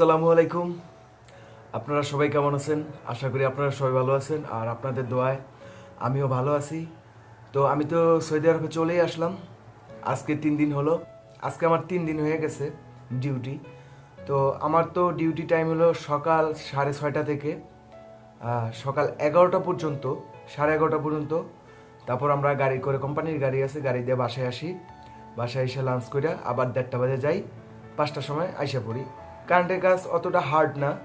আসসালামু আলাইকুম। আপনারা সবাই কেমন আছেন? আশা করি আপনারা সবাই ভালো আছেন। আর আপনাদের দোয়ায় আমিও ভালো আছি। তো আমি তো সৌদি আরবে চলেই আসলাম। আজকে তিন দিন হলো। আজকে আমার তিন দিন হয়ে গেছে ডিউটি। তো আমার তো ডিউটি টাইম হলো সকাল সাড়ে ছয়টা থেকে সকাল এগারোটা পর্যন্ত, সাড়ে এগারোটা পর্যন্ত। তারপর আমরা গাড়ি করে, কোম্পানির গাড়ি আছে, গাড়ি দিয়ে বাসায় আসি। বাসায় এসে লাঞ্চ করে আবার দেড়টা বাজে যাই। পাঁচটার সময় আইসা পড়ি। কারেন্টের কাজ অতটা হার্ড না।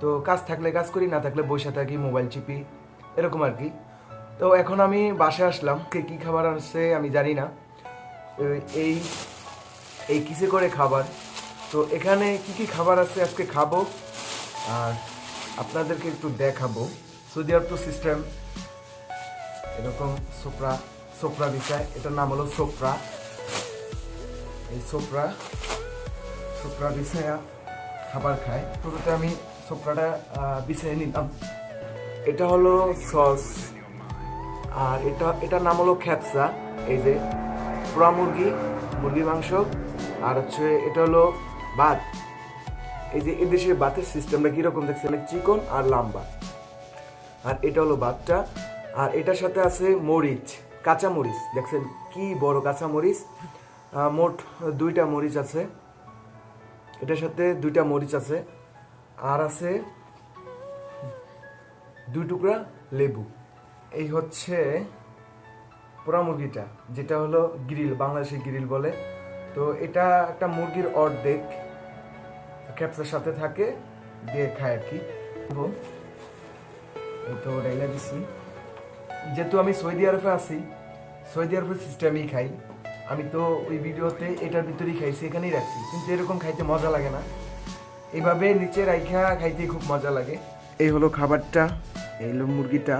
তো কাজ থাকলে কাজ করি, না থাকলে বসে থাকি মোবাইল চিপি, এরকম আর কি। তো এখন আমি বাসায় আসলাম, কে কী খাবার আসছে আমি জানি না। এই- এই কিসে করে খাবার? তো এখানে কি কি খাবার আছে আজকে খাব, আর আপনাদেরকে একটু দেখাবো। সৌদি আরব তো সিস্টেম এরকম সোপরা সোপরা বিষয় এটার নাম হলো সোপরা। এই সোপরা সোপরা বিছায়া খাবার খায়। শুরুতে আমি সোপরাটা বিছিয়ে নিলাম। এটা হলো সস। আর এটা, এটার নাম হলো খ্যাপসা এই যে পোড়া মুরগি, মুরগির মাংস, আর হচ্ছে এটা হলো ভাত। এই যে এদেশের ভাতের সিস্টেমটা কীরকম দেখছে অনেক চিকন আর লম্বা। আর এটা হলো ভাতটা। আর এটার সাথে আছে মরিচ কাঁচা মরিচ দেখছেন কি বড় কাঁচা মরিচ মোট দুইটা মরিচ আছে। এটার সাথে দুইটা মরিচ আছে, আর আছে দুই টুকরা লেবু। এই হচ্ছে পোড়া মুরগিটা, যেটা হলো গ্রিল, বাংলাদেশি গ্রিল বলে। তো এটা একটা মুরগির অর্ধেক ক্যাপসের সাথে থাকে, দিয়ে খায় আর কি। তো তো দিছি। যেহেতু আমি সৌদি আরবে আছি, সৌদি আরবের সিস্টেমেই খাই। আমি তো ওই ভিডিওতে এটার ভিতরেই খাইছি এখানেই রাখছি। কিন্তু এরকম খাইতে মজা লাগে না। এইভাবে নিচে রাইখা খাইতে খুব মজা লাগে। এই হলো খাবারটা, এই হলো মুরগিটা,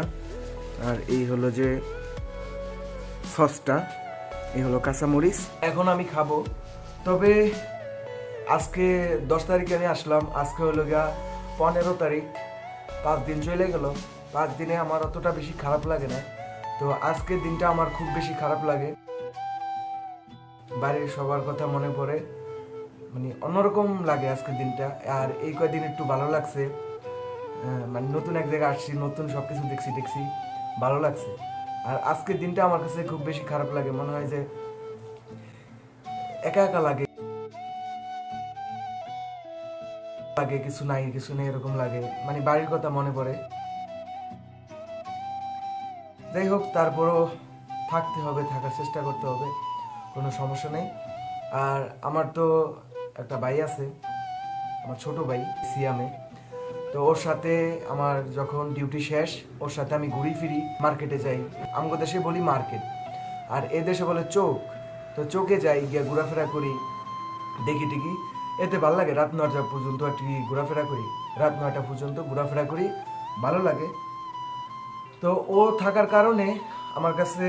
আর এই হলো যে সসটা, এই হলো কাঁচামরিচ। এখন আমি খাব। তবে আজকে দশ তারিখে আমি আসলাম। আজকে হলো গিয়া পনেরো তারিখ। পাঁচ দিন চলে গেল। পাঁচ দিনে আমার অতটা বেশি খারাপ লাগে না। তো আজকের দিনটা আমার খুব বেশি খারাপ লাগে। বাড়ির সবার কথা মনে পড়ে। মানে অন্যরকম লাগে আজকের দিনটা। আর এই কয়দিন একটু ভালো লাগছে। মানে নতুন এক জায়গায় আসছি, নতুন সব কিছু দেখছি দেখছি। ভালো লাগছে। আর আজকের দিনটা আমার কাছে খুব বেশি খারাপ লাগে। মনে হয় যে একা একা লাগে। লাগে, কিছু নাই, কিছু নেই, এরকম লাগে। মানে বাড়ির কথা মনে পড়ে। যাই হোক, তারপরও থাকতে হবে, থাকার চেষ্টা করতে হবে। কোনো সমস্যা নেই। আর আমার তো একটা ভাই আছে, আমার ছোট ভাই, সিয়ামে। তো ওর সাথে আমার যখন ডিউটি শেষ, ওর সাথে আমি ঘুরি ফিরি মার্কেটে যাই। আমগো দেশে বলি মার্কেট আর এ দেশে বলে চোখ। তো চোখে যাই, গিয়ে ঘোরাফেরা করি, দেখি টিকি। এতে ভালো লাগে, রাত নয়টা পর্যন্ত আর কি ঘোরাফেরা করি। রাত নয়টা পর্যন্ত ঘোরাফেরা করি, ভালো লাগে। তো ও থাকার কারণে আমার কাছে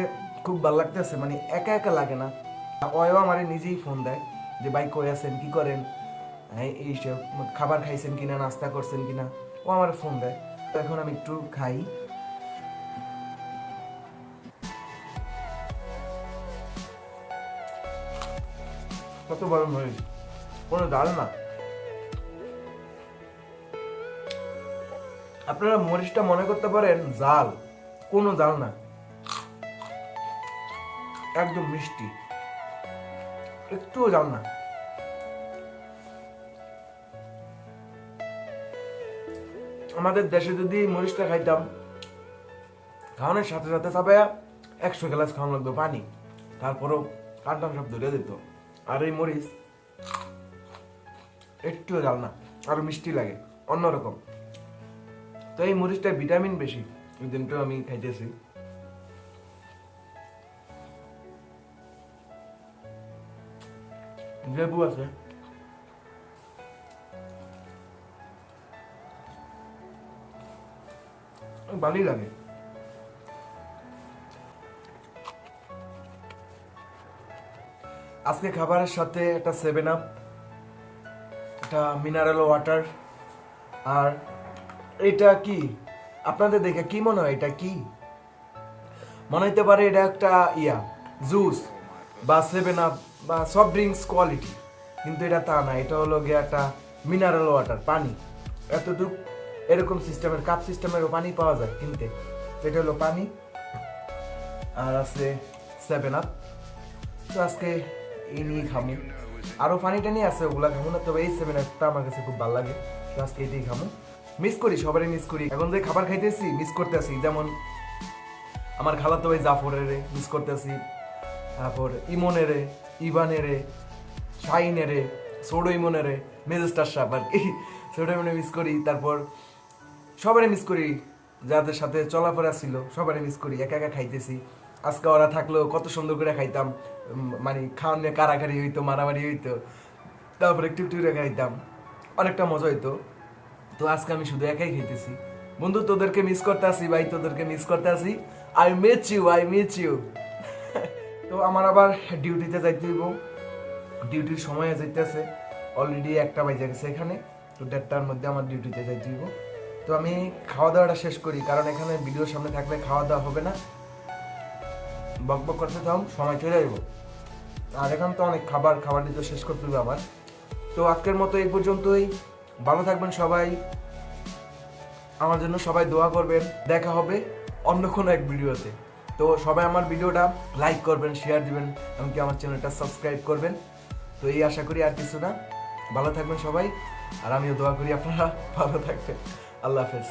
খুব ভালো লাগতেছে মানে একা একা লাগে না। ওয়ও আমারে নিজেই ফোন দেয় যে, ভাই, কই আছেন? কি করেন? এই খাবার খাইছেন কিনা? নাস্তা করছেন কিনা? ও আমার ফোন দেয়। তো এখন আমি একটু খাই। কত বড় মরিচ কোনো ডাল না। আপনারা মরিচটা মনে করতে পারেন জাল কোনো জাল না। একদম মিষ্টি। একটুও জাল না। আমাদের দেশে যদি মরিচটা খাইতাম, খাওয়ানোর সাথে সাথে চাপায়া একশো গ্লাস খাওয়ানো লাগতো পানি। তারপরেও কান্টান সব ধরে দিত। আর এই মরিচ, একটুও জাল না আরও মিষ্টি লাগে, অন্যরকম। তো এই মরিচটায় ভিটামিন বেশি, এই দিনটাও আমি খাইতেছি। লেবু আজকে খাবারের সাথে একটা সেভেন আপ একটা মিনারেল ওয়াটার আর এটা কি? আপনাদের দেখে কি মনে হয় এটা কি? মনে হইতে পারে এটা একটা ইয়া জুস বা সেভেন আপ বা সফট ড্রিঙ্কস কোয়ালিটি কিন্তু এটা তা না, এটা হলো গিয়ে একটা মিনারেল ওয়াটার পানি। এতটুক এরকম সিস্টেমের কাপ সিস্টেমেরও পানি পাওয়া যায় কিনতে। এটা হলো পানি। আর আছে সেভেন আপ তো আজকে এই নিয়ে খামু। আরও পানি টানি আছে, ওগুলা খামু না, তবে এই সেভেন আপটা আমার কাছে খুব ভালো লাগে। তো আজকে এটাই খামু। মিস করি, সবারই মিস করি। এখন যে খাবার খাইতেছি মিস করতেছি। যেমন আমার খালাতো ভাই জাফরের মিস করতেছি। তারপর ইমনের, ইবানের শাহিনের সোডো ইমনের মেজেস্টার সাপ আর কি। সোডো ইমনে মিস করি, তারপর সবারই মিস করি, যাদের সাথে চলাফেরা ছিল সবারই মিস করি, একা একা খাইতেছি। আজকে ওরা থাকলেও কত সুন্দর করে খাইতাম মানে খাওয়ান কারাকারি হইতো, মারামারি হইতো, তারপর একটু একটু করে খাইতাম। অনেকটা মজা হইতো। তো আজকে আমি শুধু একাই খাইতেছি। বন্ধু, তোদেরকে মিস করতে আসি, ভাই, তোদেরকে মিস করতে আসি। I miss you I miss you তো আমার আবার ডিউটিতে যাইতে হইব। ডিউটির সময় যাইতেছে। অলরেডি একটা বাজে গেছে এখানে, তো দেড়টার মধ্যে আমার ডিউটিতে যাইতে হইব। তো আমি খাওয়া দাওয়াটা শেষ করি, কারণ এখানে ভিডিওর সামনে থাকলে খাওয়া দাওয়া হবে না। বক বক করতে থাম, সময় চলে যাইব। আর এখন তো অনেক খাবার খাবার দিতে শেষ করতে হবে আমার। তো আজকের মতো এই পর্যন্তই। ভালো থাকবেন সবাই। আমার জন্য সবাই দোয়া করবেন। দেখা হবে অন্য কোনো এক ভিডিওতে তো সবাই আমার ভিডিওটা লাইক করবেন শেয়ার দিবেন, এমনকি আমার চ্যানেলটা সাবস্ক্রাইব করবেন। তো এই আশা করি আর কিছু না। ভালো থাকবেন সবাই, আর আমিও দোয়া করি আপনারা ভালো থাকবেন। আল্লাহ হাফেজ।